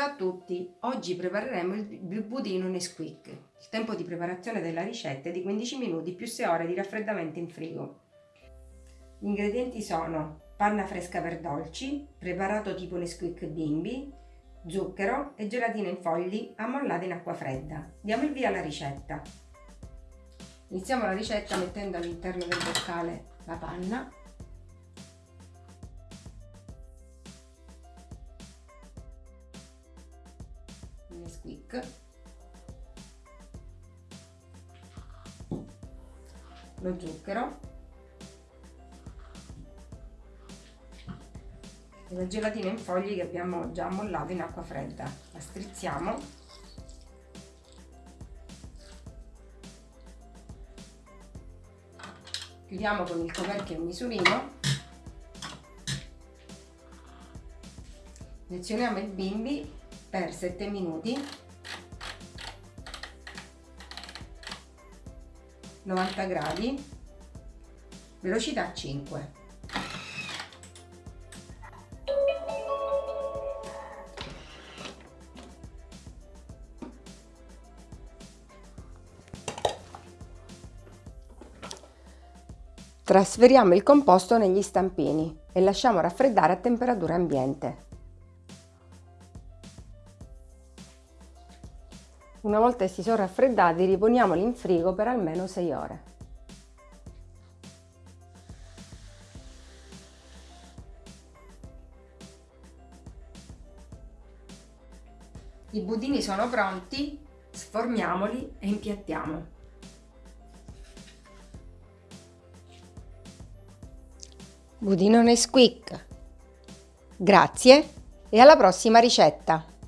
Ciao a tutti, oggi prepareremo il budino Nesquik. Il tempo di preparazione della ricetta è di 15 minuti più 6 ore di raffreddamento in frigo. Gli ingredienti sono panna fresca per dolci, preparato tipo Nesquik bimbi, zucchero e gelatina in fogli ammollata in acqua fredda. Diamo il via alla ricetta. Iniziamo la ricetta mettendo all'interno del boccale la panna Nesquik lo zucchero. E la gelatina in fogli che abbiamo già mollato in acqua fredda. La strizziamo. Chiudiamo con il coperchio a misurino. Lezioniamo il bimbi per 7 minuti. 90 gradi. Velocità 5 Trasferiamo il composto negli stampini e lasciamo raffreddare a temperatura ambiente. Una volta che si sono raffreddati riponiamoli in frigo per almeno 6 ore. I budini sono pronti, sformiamoli e impiattiamo. Budino Nesquik. Grazie e alla prossima ricetta!